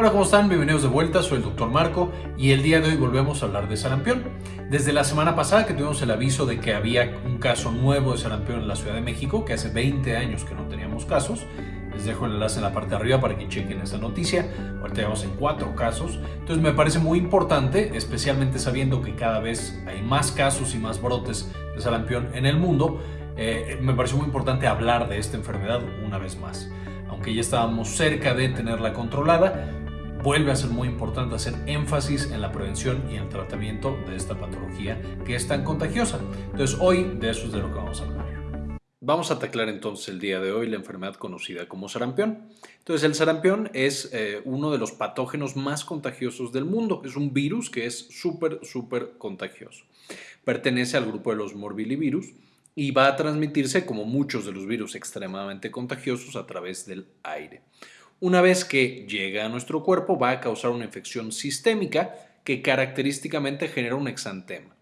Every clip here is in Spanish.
Hola, ¿cómo están? Bienvenidos de vuelta, soy el Dr. Marco y el día de hoy volvemos a hablar de sarampión. Desde la semana pasada que tuvimos el aviso de que había un caso nuevo de sarampión en la Ciudad de México, que hace 20 años que no teníamos casos, les dejo el enlace en la parte de arriba para que chequen esa noticia. Ahorita vamos en cuatro casos. Entonces me parece muy importante, especialmente sabiendo que cada vez hay más casos y más brotes de sarampión en el mundo, eh, me parece muy importante hablar de esta enfermedad una vez más. Aunque ya estábamos cerca de tenerla controlada, vuelve a ser muy importante hacer énfasis en la prevención y el tratamiento de esta patología que es tan contagiosa. Entonces hoy de eso es de lo que vamos a hablar. Vamos a taclar entonces el día de hoy la enfermedad conocida como sarampión. Entonces el sarampión es eh, uno de los patógenos más contagiosos del mundo. Es un virus que es súper, súper contagioso. Pertenece al grupo de los morbillivirus y va a transmitirse como muchos de los virus extremadamente contagiosos a través del aire. Una vez que llega a nuestro cuerpo va a causar una infección sistémica que característicamente genera un exantema.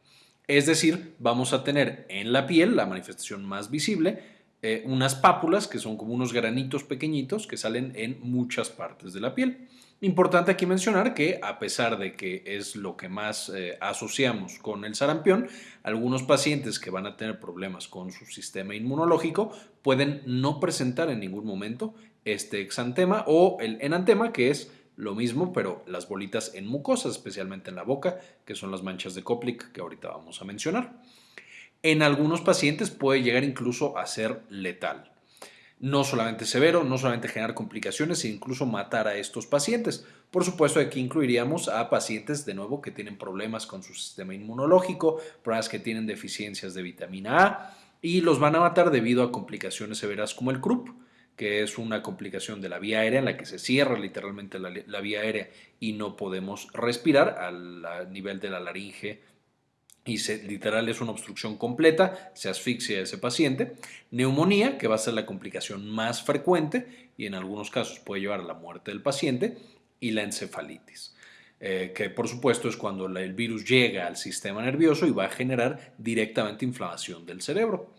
Es decir, vamos a tener en la piel, la manifestación más visible, eh, unas pápulas que son como unos granitos pequeñitos que salen en muchas partes de la piel. Importante aquí mencionar que a pesar de que es lo que más eh, asociamos con el sarampión, algunos pacientes que van a tener problemas con su sistema inmunológico pueden no presentar en ningún momento este exantema o el enantema, que es lo mismo, pero las bolitas en mucosas, especialmente en la boca, que son las manchas de Koplik que ahorita vamos a mencionar. En algunos pacientes puede llegar incluso a ser letal. No solamente severo, no solamente generar complicaciones, sino incluso matar a estos pacientes. Por supuesto, aquí incluiríamos a pacientes, de nuevo, que tienen problemas con su sistema inmunológico, problemas que tienen deficiencias de vitamina A y los van a matar debido a complicaciones severas como el CRUP que es una complicación de la vía aérea en la que se cierra literalmente la, vía aérea y no podemos respirar al, nivel de la laringe y se, literal es una obstrucción completa, se asfixia ese paciente. Neumonía, que va a ser la complicación más frecuente y en algunos casos puede llevar a la muerte del paciente, y la encefalitis. Eh, que por supuesto es cuando el virus llega al sistema nervioso y va a generar directamente inflamación del cerebro.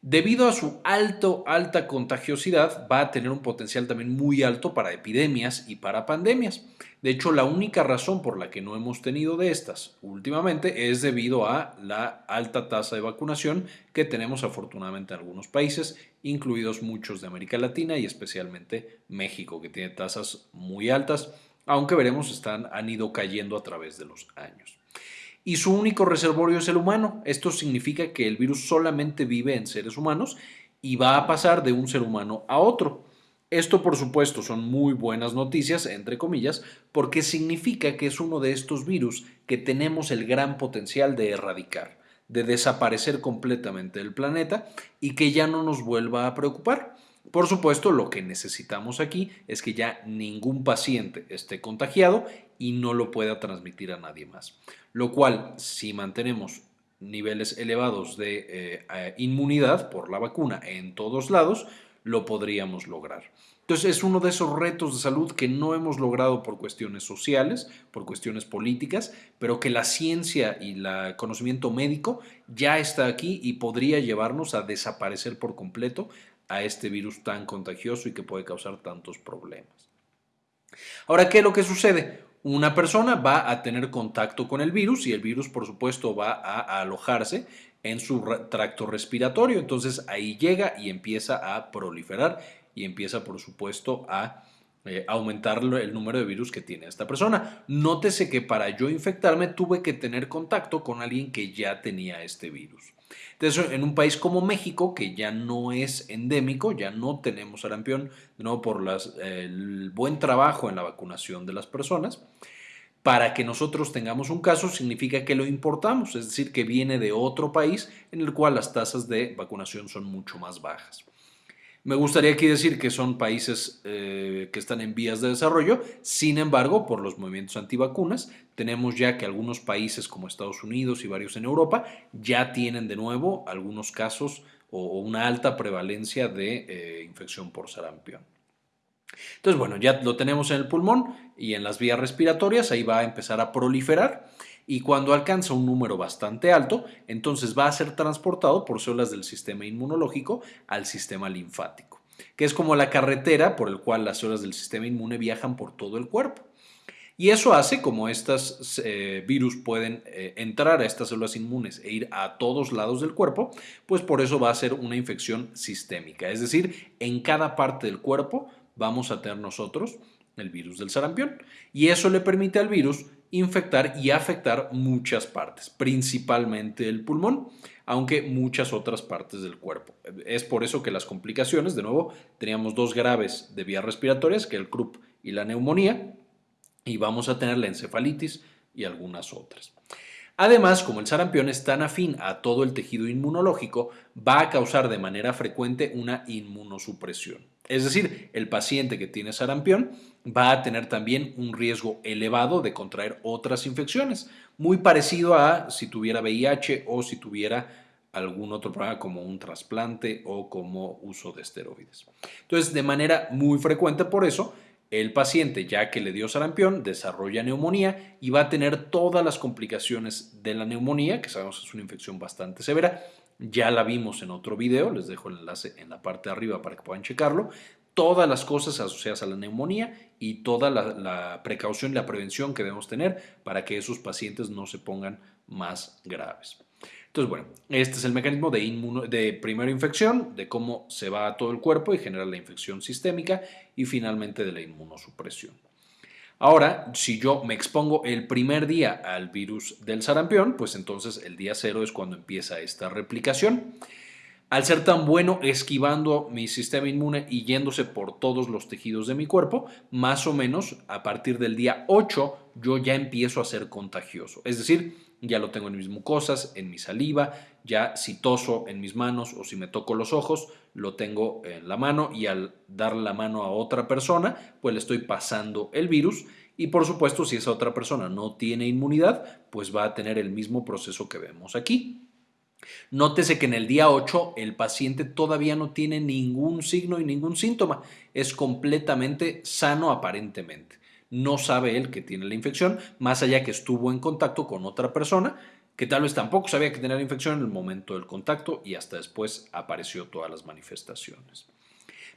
Debido a su alto, alta contagiosidad, va a tener un potencial también muy alto para epidemias y para pandemias. De hecho, la única razón por la que no hemos tenido de estas últimamente es debido a la alta tasa de vacunación que tenemos afortunadamente en algunos países, incluidos muchos de América Latina y especialmente México, que tiene tasas muy altas, aunque veremos están, han ido cayendo a través de los años y su único reservorio es el humano. Esto significa que el virus solamente vive en seres humanos y va a pasar de un ser humano a otro. Esto, por supuesto, son muy buenas noticias, entre comillas, porque significa que es uno de estos virus que tenemos el gran potencial de erradicar, de desaparecer completamente del planeta y que ya no nos vuelva a preocupar. Por supuesto, lo que necesitamos aquí es que ya ningún paciente esté contagiado y no lo pueda transmitir a nadie más. Lo cual, si mantenemos niveles elevados de eh, eh, inmunidad por la vacuna en todos lados, lo podríamos lograr. Entonces es uno de esos retos de salud que no hemos logrado por cuestiones sociales, por cuestiones políticas, pero que la ciencia y el conocimiento médico ya está aquí y podría llevarnos a desaparecer por completo a este virus tan contagioso y que puede causar tantos problemas. Ahora, ¿qué es lo que sucede? Una persona va a tener contacto con el virus y el virus, por supuesto, va a alojarse en su tracto respiratorio. Entonces ahí llega y empieza a proliferar y empieza, por supuesto, a eh, aumentar el número de virus que tiene esta persona. Nótese que para yo infectarme tuve que tener contacto con alguien que ya tenía este virus. Entonces, en un país como México, que ya no es endémico, ya no tenemos sarampión, no por el buen trabajo en la vacunación de las personas, para que nosotros tengamos un caso significa que lo importamos, es decir, que viene de otro país en el cual las tasas de vacunación son mucho más bajas. Me gustaría aquí decir que son países eh, que están en vías de desarrollo, sin embargo, por los movimientos antivacunas, tenemos ya que algunos países como Estados Unidos y varios en Europa ya tienen de nuevo algunos casos o, una alta prevalencia de eh, infección por sarampión. Entonces, bueno, ya lo tenemos en el pulmón y en las vías respiratorias, ahí va a empezar a proliferar y cuando alcanza un número bastante alto, entonces va a ser transportado por células del sistema inmunológico al sistema linfático. que es como la carretera por el cual las células del sistema inmune viajan por todo el cuerpo. Y eso hace, como estos eh, virus pueden eh, entrar a estas células inmunes e ir a todos lados del cuerpo, pues por eso va a ser una infección sistémica. Es decir, en cada parte del cuerpo vamos a tener nosotros el virus del sarampión. Y eso le permite al virus infectar y afectar muchas partes, principalmente el pulmón, aunque muchas otras partes del cuerpo. Es por eso que las complicaciones, de nuevo, teníamos dos graves de vías respiratorias, que el croup y la neumonía, y vamos a tener la encefalitis y algunas otras. Además, como el sarampión es tan afín a todo el tejido inmunológico, va a causar de manera frecuente una inmunosupresión. Es decir, el paciente que tiene sarampión va a tener también un riesgo elevado de contraer otras infecciones, muy parecido a si tuviera VIH o si tuviera algún otro problema como un trasplante o como uso de esteroides. Entonces, de manera muy frecuente por eso, el paciente, ya que le dio sarampión, desarrolla neumonía y va a tener todas las complicaciones de la neumonía, que sabemos es una infección bastante severa. Ya la vimos en otro video, les dejo el enlace en la parte de arriba para que puedan checarlo. Todas las cosas asociadas a la neumonía y toda la, precaución y la prevención que debemos tener para que esos pacientes no se pongan más graves. Entonces, bueno, este es el mecanismo de, de primera infección, de cómo se va a todo el cuerpo y genera la infección sistémica y finalmente de la inmunosupresión. Ahora, si yo me expongo el primer día al virus del sarampión, pues entonces el día cero es cuando empieza esta replicación. Al ser tan bueno esquivando mi sistema inmune y yéndose por todos los tejidos de mi cuerpo, más o menos a partir del día 8 yo ya empiezo a ser contagioso. Es decir, ya lo tengo en mis mucosas, en mi saliva, ya si toso en mis manos o si me toco los ojos, lo tengo en la mano y al dar la mano a otra persona, pues le estoy pasando el virus y por supuesto si esa otra persona no tiene inmunidad, pues va a tener el mismo proceso que vemos aquí. Nótese que en el día 8 el paciente todavía no tiene ningún signo y ningún síntoma, es completamente sano aparentemente no sabe él que tiene la infección, más allá que estuvo en contacto con otra persona que tal vez tampoco sabía que tenía la infección en el momento del contacto y hasta después apareció todas las manifestaciones.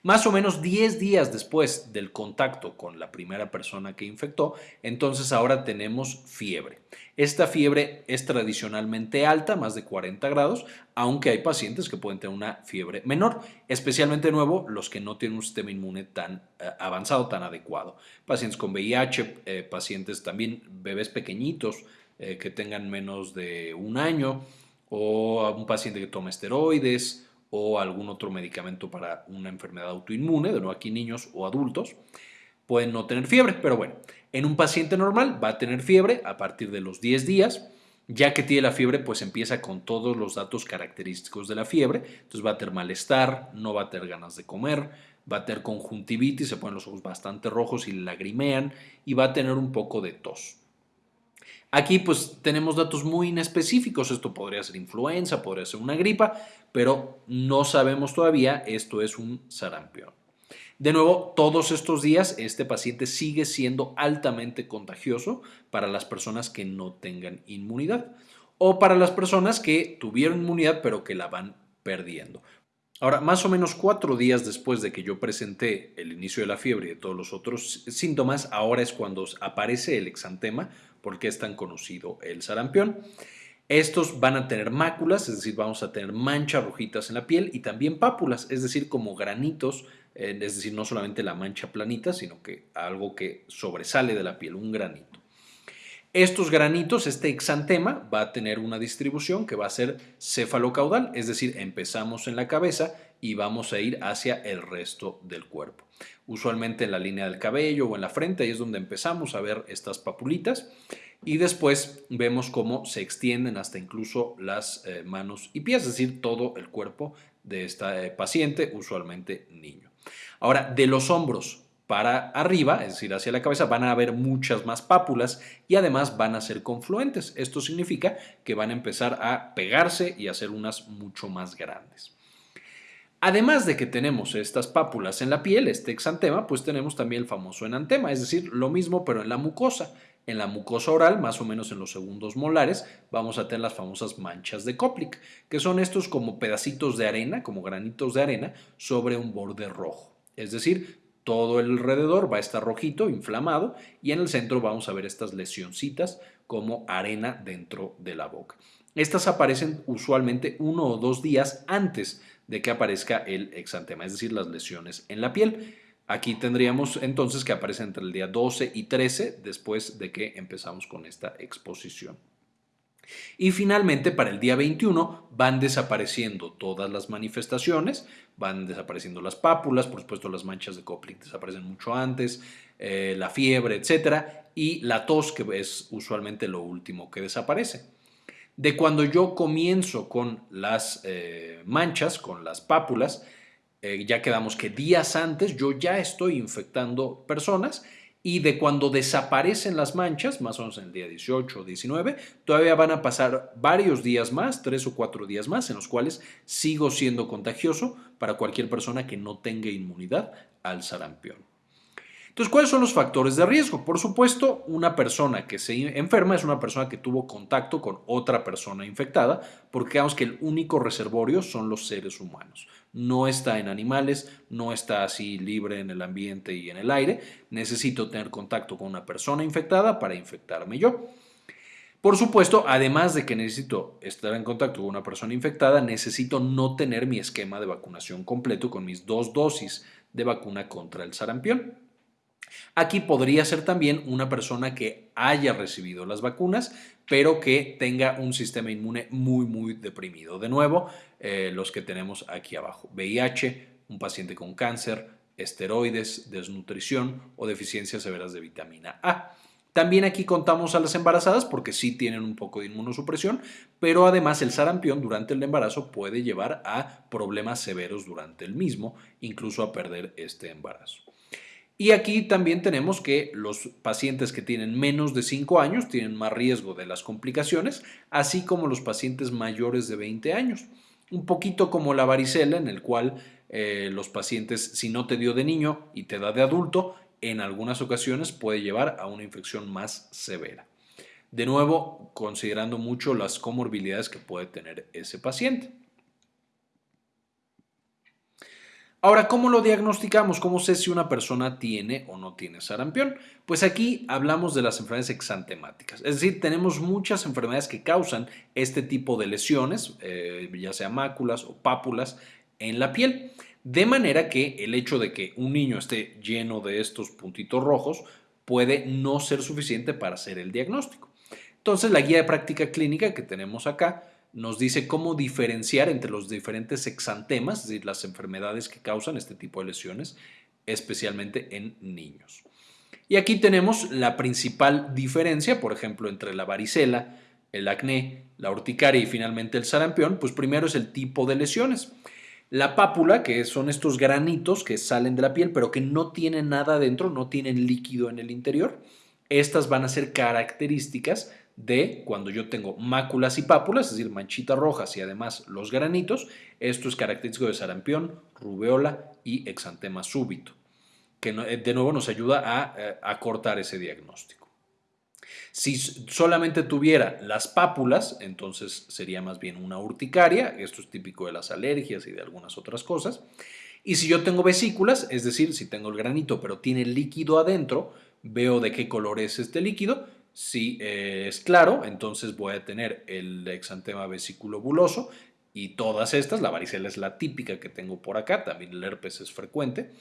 Más o menos 10 días después del contacto con la primera persona que infectó, entonces ahora tenemos fiebre. Esta fiebre es tradicionalmente alta, más de 40 grados, aunque hay pacientes que pueden tener una fiebre menor, especialmente nuevo los que no tienen un sistema inmune tan eh, avanzado, tan adecuado. Pacientes con VIH, eh, pacientes también bebés pequeñitos eh, que tengan menos de un año, o un paciente que toma esteroides, o algún otro medicamento para una enfermedad autoinmune, de nuevo aquí niños o adultos, pueden no tener fiebre, pero bueno, en un paciente normal va a tener fiebre a partir de los 10 días, ya que tiene la fiebre, pues empieza con todos los datos característicos de la fiebre, entonces va a tener malestar, no va a tener ganas de comer, va a tener conjuntivitis, se ponen los ojos bastante rojos y lagrimean y va a tener un poco de tos. Aquí pues tenemos datos muy inespecíficos, esto podría ser influenza, podría ser una gripa, pero no sabemos todavía, esto es un sarampión. De nuevo, todos estos días este paciente sigue siendo altamente contagioso para las personas que no tengan inmunidad o para las personas que tuvieron inmunidad pero que la van perdiendo. Ahora, más o menos cuatro días después de que yo presenté el inicio de la fiebre y de todos los otros síntomas, ahora es cuando aparece el exantema por qué es tan conocido el sarampión. Estos van a tener máculas, es decir, vamos a tener manchas rojitas en la piel y también pápulas, es decir, como granitos, eh, es decir, no solamente la mancha planita, sino que algo que sobresale de la piel, un granito. Estos granitos, este exantema, va a tener una distribución que va a ser cefalocaudal, es decir, empezamos en la cabeza y vamos a ir hacia el resto del cuerpo. Usualmente en la línea del cabello o en la frente, ahí es donde empezamos a ver estas papulitas y después vemos cómo se extienden hasta incluso las eh, manos y pies, es decir, todo el cuerpo de este paciente, usualmente niño. Ahora, de los hombros para arriba, es decir, hacia la cabeza, van a haber muchas más pápulas y además van a ser confluentes. Esto significa que van a empezar a pegarse y a ser unas mucho más grandes. Además de que tenemos estas pápulas en la piel, este exantema, pues tenemos también el famoso enantema, es decir, lo mismo pero en la mucosa. En la mucosa oral, más o menos en los segundos molares, vamos a tener las famosas manchas de Koplik, que son estos como pedacitos de arena, como granitos de arena, sobre un borde rojo. Es decir, todo el alrededor va a estar rojito, inflamado, y en el centro vamos a ver estas lesioncitas como arena dentro de la boca. Estas aparecen usualmente uno o dos días antes de que aparezca el exantema, es decir, las lesiones en la piel. Aquí tendríamos entonces que aparece entre el día 12 y 13 después de que empezamos con esta exposición. Y finalmente, para el día 21 van desapareciendo todas las manifestaciones, van desapareciendo las pápulas, por supuesto las manchas de Koplik desaparecen mucho antes, eh, la fiebre, etcétera, y la tos, que es usualmente lo último que desaparece. De cuando yo comienzo con las eh, manchas, con las pápulas, eh, ya quedamos que días antes yo ya estoy infectando personas y de cuando desaparecen las manchas, más o menos en el día 18 o 19, todavía van a pasar varios días más, tres o cuatro días más, en los cuales sigo siendo contagioso para cualquier persona que no tenga inmunidad al sarampión. Entonces, ¿cuáles son los factores de riesgo? Por supuesto, una persona que se enferma es una persona que tuvo contacto con otra persona infectada, porque digamos que el único reservorio son los seres humanos no está en animales, no está así libre en el ambiente y en el aire. Necesito tener contacto con una persona infectada para infectarme yo. Por supuesto, además de que necesito estar en contacto con una persona infectada, necesito no tener mi esquema de vacunación completo con mis dos dosis de vacuna contra el sarampión. Aquí podría ser también una persona que haya recibido las vacunas, pero que tenga un sistema inmune muy, muy deprimido. De nuevo, eh, los que tenemos aquí abajo. VIH, un paciente con cáncer, esteroides, desnutrición o deficiencias severas de vitamina A. También aquí contamos a las embarazadas porque sí tienen un poco de inmunosupresión, pero además el sarampión durante el embarazo puede llevar a problemas severos durante el mismo, incluso a perder este embarazo. Y aquí también tenemos que los pacientes que tienen menos de 5 años tienen más riesgo de las complicaciones, así como los pacientes mayores de 20 años. Un poquito como la varicela, en el cual eh, los pacientes, si no te dio de niño y te da de adulto, en algunas ocasiones puede llevar a una infección más severa. De nuevo, considerando mucho las comorbilidades que puede tener ese paciente. Ahora, ¿cómo lo diagnosticamos? ¿Cómo sé si una persona tiene o no tiene sarampión? Pues aquí hablamos de las enfermedades exantemáticas. Es decir, tenemos muchas enfermedades que causan este tipo de lesiones, eh, ya sea máculas o pápulas en la piel. De manera que el hecho de que un niño esté lleno de estos puntitos rojos puede no ser suficiente para hacer el diagnóstico. Entonces, la guía de práctica clínica que tenemos acá nos dice cómo diferenciar entre los diferentes exantemas, es decir, las enfermedades que causan este tipo de lesiones, especialmente en niños. Y aquí tenemos la principal diferencia, por ejemplo, entre la varicela, el acné, la urticaria y finalmente el sarampión, pues primero es el tipo de lesiones. La pápula, que son estos granitos que salen de la piel, pero que no tienen nada dentro, no tienen líquido en el interior, estas van a ser características de cuando yo tengo máculas y pápulas, es decir, manchitas rojas y además los granitos. Esto es característico de sarampión, rubeola y exantema súbito, que eh, de nuevo nos ayuda a, eh, a cortar ese diagnóstico. Si solamente tuviera las pápulas, entonces sería más bien una urticaria, esto es típico de las alergias y de algunas otras cosas. Y si yo tengo vesículas, es decir, si tengo el granito pero tiene líquido adentro, veo de qué color es este líquido, si es claro, entonces voy a tener el exantema vesículo-buloso y todas estas, la varicela es la típica que tengo por acá, también el herpes es frecuente.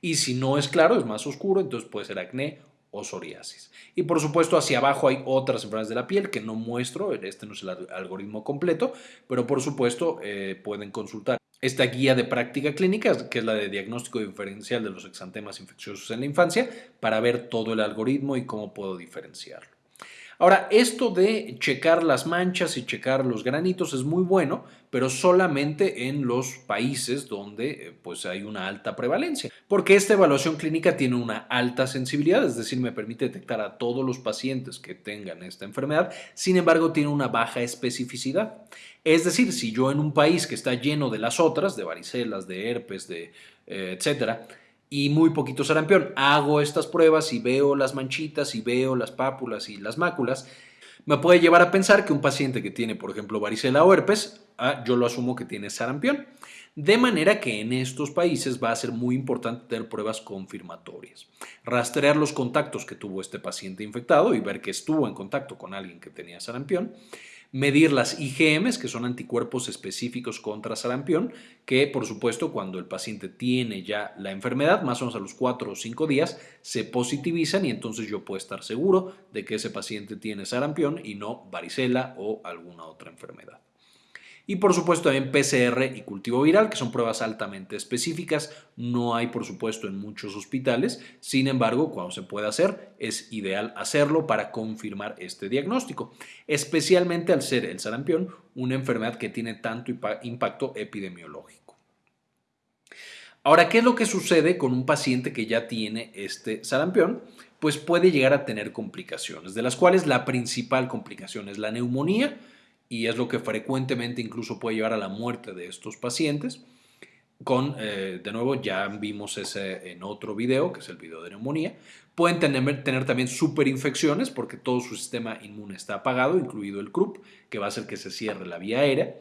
Y si no es claro, es más oscuro, entonces puede ser acné o psoriasis. Y por supuesto hacia abajo hay otras enfermedades de la piel que no muestro, este no es el algoritmo completo, pero por supuesto eh, pueden consultar esta guía de práctica clínica, que es la de diagnóstico diferencial de los exantemas infecciosos en la infancia, para ver todo el algoritmo y cómo puedo diferenciarlo. Ahora, esto de checar las manchas y checar los granitos es muy bueno, pero solamente en los países donde eh, pues, hay una alta prevalencia, porque esta evaluación clínica tiene una alta sensibilidad, es decir, me permite detectar a todos los pacientes que tengan esta enfermedad, sin embargo tiene una baja especificidad. Es decir, si yo en un país que está lleno de las otras, de varicelas, de herpes, de eh, etcétera, y muy poquito sarampión. Hago estas pruebas y veo las manchitas y veo las pápulas y las máculas. Me puede llevar a pensar que un paciente que tiene, por ejemplo, varicela o herpes, ah, yo lo asumo que tiene sarampión. De manera que en estos países va a ser muy importante tener pruebas confirmatorias. Rastrear los contactos que tuvo este paciente infectado y ver que estuvo en contacto con alguien que tenía sarampión medir las IgMs, que son anticuerpos específicos contra sarampión, que por supuesto cuando el paciente tiene ya la enfermedad, más o menos a los 4 o 5 días, se positivizan y entonces yo puedo estar seguro de que ese paciente tiene sarampión y no varicela o alguna otra enfermedad. Y por supuesto también PCR y cultivo viral, que son pruebas altamente específicas. No hay por supuesto en muchos hospitales. Sin embargo, cuando se puede hacer, es ideal hacerlo para confirmar este diagnóstico. Especialmente al ser el sarampión una enfermedad que tiene tanto impacto epidemiológico. Ahora, ¿qué es lo que sucede con un paciente que ya tiene este sarampión? Pues puede llegar a tener complicaciones, de las cuales la principal complicación es la neumonía, y es lo que frecuentemente incluso puede llevar a la muerte de estos pacientes. Con, eh, de nuevo, ya vimos ese en otro video, que es el video de neumonía. Pueden tener, tener también superinfecciones porque todo su sistema inmune está apagado, incluido el CRUP, que va a hacer que se cierre la vía aérea.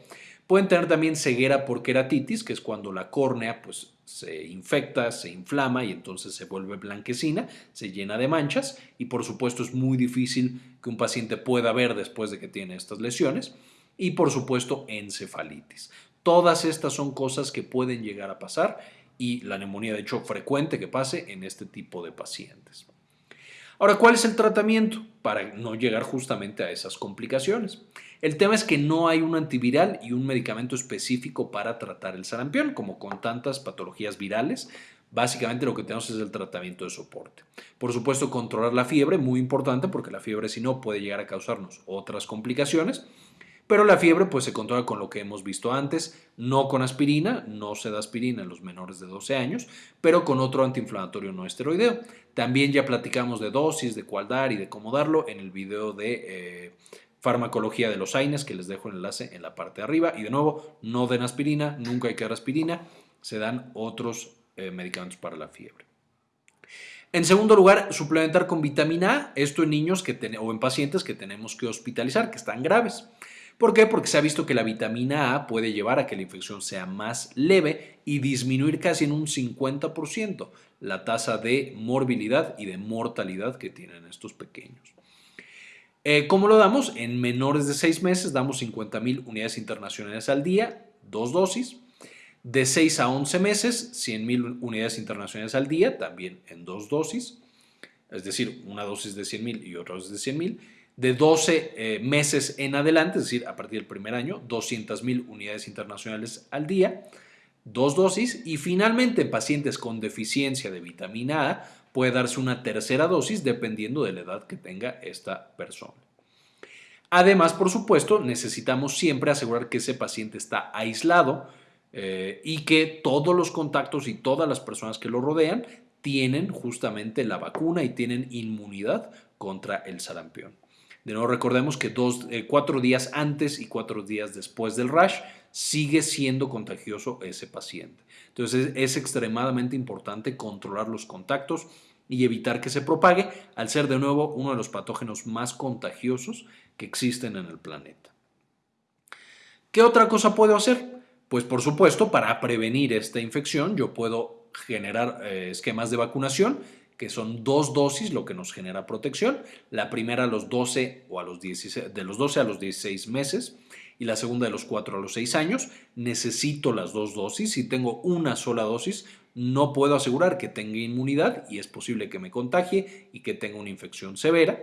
Pueden tener también ceguera por queratitis, que es cuando la córnea pues, se infecta, se inflama y entonces se vuelve blanquecina, se llena de manchas y por supuesto es muy difícil que un paciente pueda ver después de que tiene estas lesiones. Y por supuesto encefalitis. Todas estas son cosas que pueden llegar a pasar y la neumonía de hecho frecuente que pase en este tipo de pacientes. Ahora, ¿cuál es el tratamiento para no llegar justamente a esas complicaciones? El tema es que no hay un antiviral y un medicamento específico para tratar el sarampión, como con tantas patologías virales. Básicamente lo que tenemos es el tratamiento de soporte. Por supuesto, controlar la fiebre, muy importante porque la fiebre si no puede llegar a causarnos otras complicaciones. Pero la fiebre pues se controla con lo que hemos visto antes, no con aspirina, no se da aspirina en los menores de 12 años, pero con otro antiinflamatorio no esteroideo. También ya platicamos de dosis, de cuál dar y de cómo darlo en el video de eh, farmacología de los AINES, que les dejo el enlace en la parte de arriba. Y de nuevo, no den aspirina, nunca hay que dar aspirina, se dan otros eh, medicamentos para la fiebre. En segundo lugar, suplementar con vitamina A, esto en niños que o en pacientes que tenemos que hospitalizar, que están graves. ¿Por qué? Porque se ha visto que la vitamina A puede llevar a que la infección sea más leve y disminuir casi en un 50% la tasa de morbilidad y de mortalidad que tienen estos pequeños. Eh, ¿Cómo lo damos? En menores de 6 meses damos 50.000 unidades internacionales al día, dos dosis. De 6 a 11 meses, 100.000 unidades internacionales al día, también en dos dosis. Es decir, una dosis de 100.000 y otra dosis de 100.000 de 12 eh, meses en adelante, es decir, a partir del primer año, 200.000 unidades internacionales al día, dos dosis y finalmente en pacientes con deficiencia de vitamina A puede darse una tercera dosis dependiendo de la edad que tenga esta persona. Además, por supuesto, necesitamos siempre asegurar que ese paciente está aislado eh, y que todos los contactos y todas las personas que lo rodean tienen justamente la vacuna y tienen inmunidad contra el sarampión. De nuevo, recordemos que dos, eh, cuatro días antes y cuatro días después del rash sigue siendo contagioso ese paciente. Entonces es, extremadamente importante controlar los contactos y evitar que se propague al ser de nuevo uno de los patógenos más contagiosos que existen en el planeta. ¿Qué otra cosa puedo hacer? Pues por supuesto, para prevenir esta infección yo puedo generar eh, esquemas de vacunación que son dos dosis lo que nos genera protección. La primera a los 12 o a los 16, de los 12 a los 16 meses y la segunda de los 4 a los 6 años. Necesito las dos dosis. Si tengo una sola dosis, no puedo asegurar que tenga inmunidad y es posible que me contagie y que tenga una infección severa.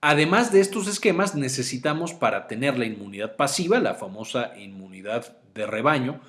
Además de estos esquemas, necesitamos para tener la inmunidad pasiva, la famosa inmunidad de rebaño,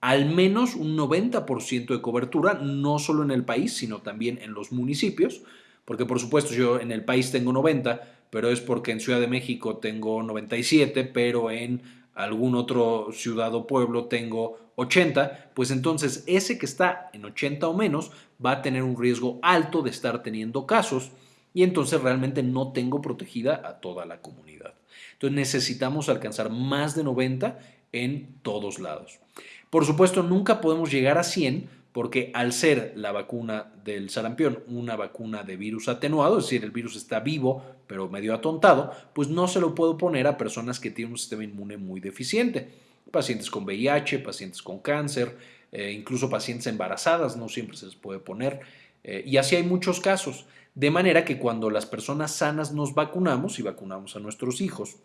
al menos un 90% de cobertura, no solo en el país, sino también en los municipios, porque por supuesto yo en el país tengo 90, pero es porque en Ciudad de México tengo 97, pero en algún otro ciudad o pueblo tengo 80, pues entonces ese que está en 80 o menos va a tener un riesgo alto de estar teniendo casos y entonces realmente no tengo protegida a toda la comunidad. Entonces necesitamos alcanzar más de 90 en todos lados. Por supuesto, nunca podemos llegar a 100 porque al ser la vacuna del sarampión una vacuna de virus atenuado, es decir, el virus está vivo pero medio atontado, pues no se lo puedo poner a personas que tienen un sistema inmune muy deficiente. Pacientes con VIH, pacientes con cáncer, eh, incluso pacientes embarazadas, no siempre se les puede poner. Eh, y así hay muchos casos. De manera que cuando las personas sanas nos vacunamos y vacunamos a nuestros hijos,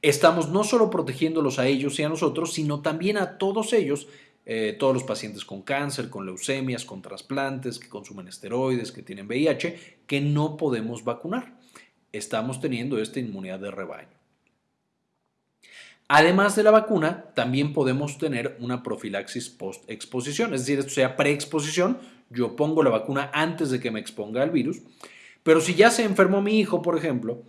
estamos no solo protegiéndolos a ellos y a nosotros, sino también a todos ellos eh, todos los pacientes con cáncer, con leucemias, con trasplantes, que consumen esteroides, que tienen VIH, que no podemos vacunar. Estamos teniendo esta inmunidad de rebaño. Además de la vacuna, también podemos tener una profilaxis post-exposición, es decir, esto sea preexposición, yo pongo la vacuna antes de que me exponga al virus, pero si ya se enfermó mi hijo, por ejemplo,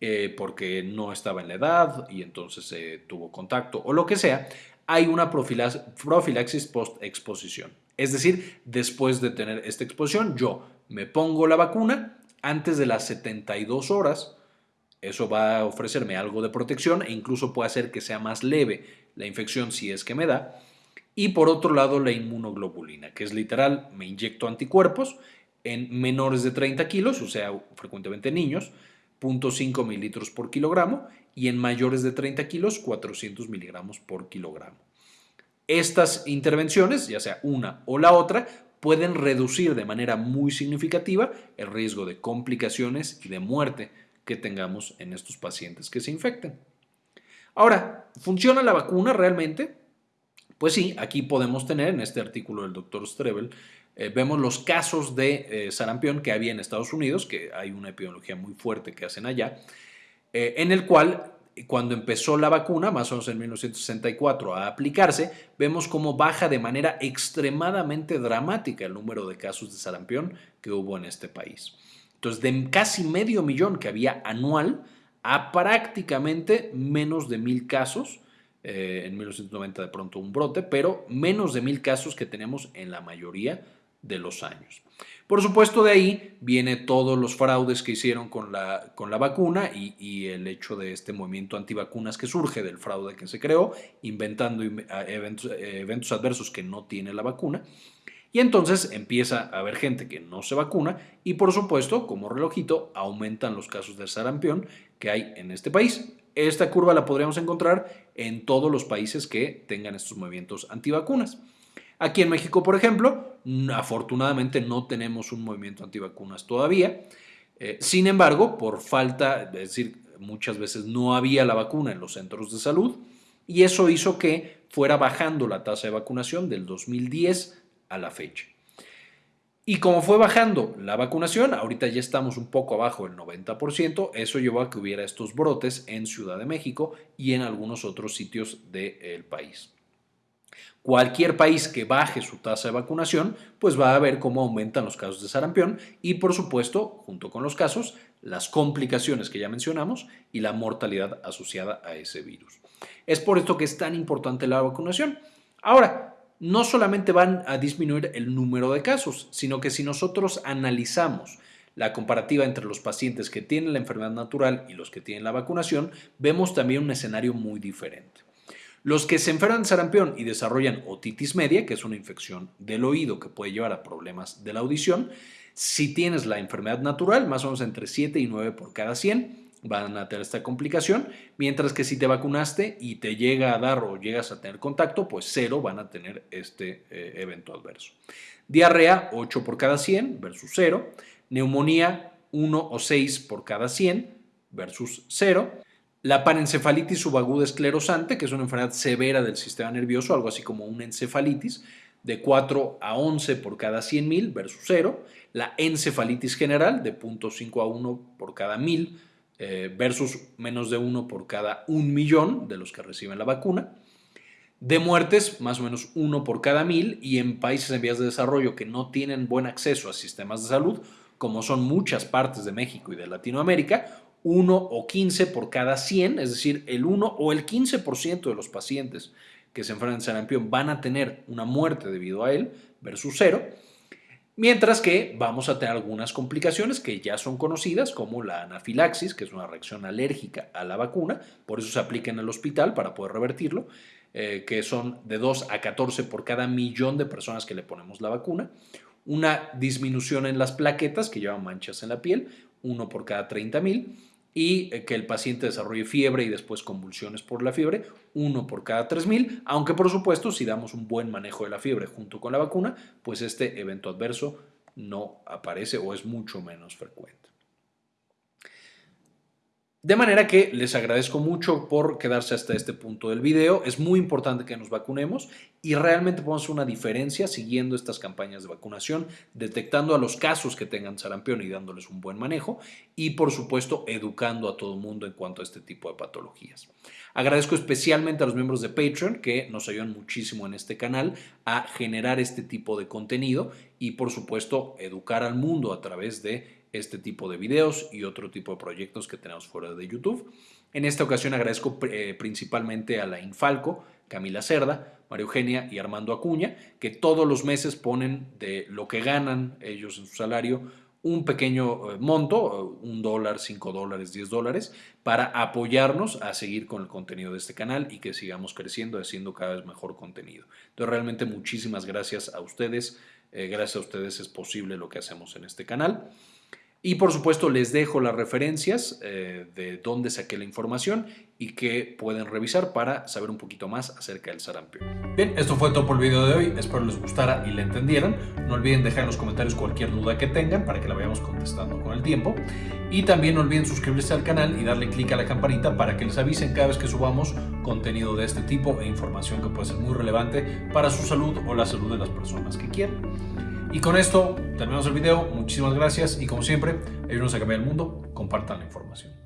eh, porque no estaba en la edad y entonces eh, tuvo contacto o lo que sea, hay una profilaxis post-exposición. Es decir, después de tener esta exposición, yo me pongo la vacuna antes de las 72 horas. Eso va a ofrecerme algo de protección e incluso puede hacer que sea más leve la infección si es que me da. Y por otro lado, la inmunoglobulina, que es literal, me inyecto anticuerpos en menores de 30 kilos, o sea, frecuentemente niños, 0.5 mililitros por kilogramo y en mayores de 30 kilos 400 miligramos por kilogramo. Estas intervenciones, ya sea una o la otra, pueden reducir de manera muy significativa el riesgo de complicaciones y de muerte que tengamos en estos pacientes que se infecten. Ahora, ¿funciona la vacuna realmente? Pues sí, aquí podemos tener en este artículo del doctor Strebel, eh, vemos los casos de eh, sarampión que había en Estados Unidos, que hay una epidemiología muy fuerte que hacen allá, eh, en el cual cuando empezó la vacuna, más o menos en 1964, a aplicarse, vemos cómo baja de manera extremadamente dramática el número de casos de sarampión que hubo en este país. Entonces, de casi medio millón que había anual a prácticamente menos de mil casos, en 1990 de pronto un brote, pero menos de mil casos que tenemos en la mayoría de los años. Por supuesto, de ahí viene todos los fraudes que hicieron con la, con la vacuna y, el hecho de este movimiento antivacunas que surge del fraude que se creó, inventando eventos, adversos que no tiene la vacuna. Y entonces empieza a haber gente que no se vacuna y por supuesto, como relojito, aumentan los casos de sarampión que hay en este país. Esta curva la podríamos encontrar en todos los países que tengan estos movimientos antivacunas. Aquí en México, por ejemplo, afortunadamente no tenemos un movimiento antivacunas todavía. Eh, sin embargo, por falta, es decir, muchas veces no había la vacuna en los centros de salud y eso hizo que fuera bajando la tasa de vacunación del 2010 a la fecha. Y como fue bajando la vacunación, ahorita ya estamos un poco abajo del 90%, eso llevó a que hubiera estos brotes en Ciudad de México y en algunos otros sitios del país. Cualquier país que baje su tasa de vacunación, pues va a ver cómo aumentan los casos de sarampión y, por supuesto, junto con los casos, las complicaciones que ya mencionamos y la mortalidad asociada a ese virus. Es por esto que es tan importante la vacunación. Ahora, no solamente van a disminuir el número de casos, sino que si nosotros analizamos la comparativa entre los pacientes que tienen la enfermedad natural y los que tienen la vacunación, vemos también un escenario muy diferente. Los que se enferman de sarampión y desarrollan otitis media, que es una infección del oído que puede llevar a problemas de la audición, si tienes la enfermedad natural, más o menos entre 7 y 9 por cada 100, van a tener esta complicación, mientras que si te vacunaste y te llega a dar o llegas a tener contacto, pues cero van a tener este eh, evento adverso. Diarrea, 8 por cada 100 versus 0. Neumonía, 1 o 6 por cada 100 versus 0. La panencefalitis subaguda esclerosante, que es una enfermedad severa del sistema nervioso, algo así como una encefalitis, de 4 a 11 por cada 100.000 versus 0. La encefalitis general, de 0.5 a 1 por cada 1.000 eh, versus menos de 1 por cada 1 millón de los que reciben la vacuna. De muertes, más o menos 1 por cada 1.000 y en países en vías de desarrollo que no tienen buen acceso a sistemas de salud, como son muchas partes de México y de Latinoamérica, 1 o 15 por cada 100, es decir, el 1 o el 15% de los pacientes que se enfrentan a sarampión van a tener una muerte debido a él versus 0, mientras que vamos a tener algunas complicaciones que ya son conocidas como la anafilaxis, que es una reacción alérgica a la vacuna, por eso se aplica en el hospital para poder revertirlo, eh, que son de 2 a 14 por cada millón de personas que le ponemos la vacuna, una disminución en las plaquetas que llevan manchas en la piel, uno por cada 30 mil, y eh, que el paciente desarrolle fiebre y después convulsiones por la fiebre, uno por cada 3.000, aunque por supuesto si damos un buen manejo de la fiebre junto con la vacuna, pues este evento adverso no aparece o es mucho menos frecuente. De manera que les agradezco mucho por quedarse hasta este punto del video. Es muy importante que nos vacunemos y realmente podemos una diferencia siguiendo estas campañas de vacunación, detectando a los casos que tengan sarampión y dándoles un buen manejo y por supuesto educando a todo el mundo en cuanto a este tipo de patologías. Agradezco especialmente a los miembros de Patreon que nos ayudan muchísimo en este canal a generar este tipo de contenido y por supuesto educar al mundo a través de este tipo de videos y otro tipo de proyectos que tenemos fuera de YouTube. En esta ocasión agradezco eh, principalmente a la Infalco, Camila Cerda, María Eugenia y Armando Acuña, que todos los meses ponen de lo que ganan ellos en su salario un pequeño eh, monto, un dólar, cinco dólares, diez dólares, para apoyarnos a seguir con el contenido de este canal y que sigamos creciendo, haciendo cada vez mejor contenido. Entonces, realmente muchísimas gracias a ustedes. Eh, gracias a ustedes es posible lo que hacemos en este canal. Y por supuesto les dejo las referencias eh, de dónde saqué la información y que pueden revisar para saber un poquito más acerca del sarampión. Bien, esto fue todo por el video de hoy. Espero les gustara y le entendieran. No olviden dejar en los comentarios cualquier duda que tengan para que la vayamos contestando con el tiempo. Y también no olviden suscribirse al canal y darle clic a la campanita para que les avisen cada vez que subamos contenido de este tipo e información que puede ser muy relevante para su salud o la salud de las personas que quieran. Y con esto terminamos el video. Muchísimas gracias y como siempre, ayúdenos a cambiar el mundo. Compartan la información.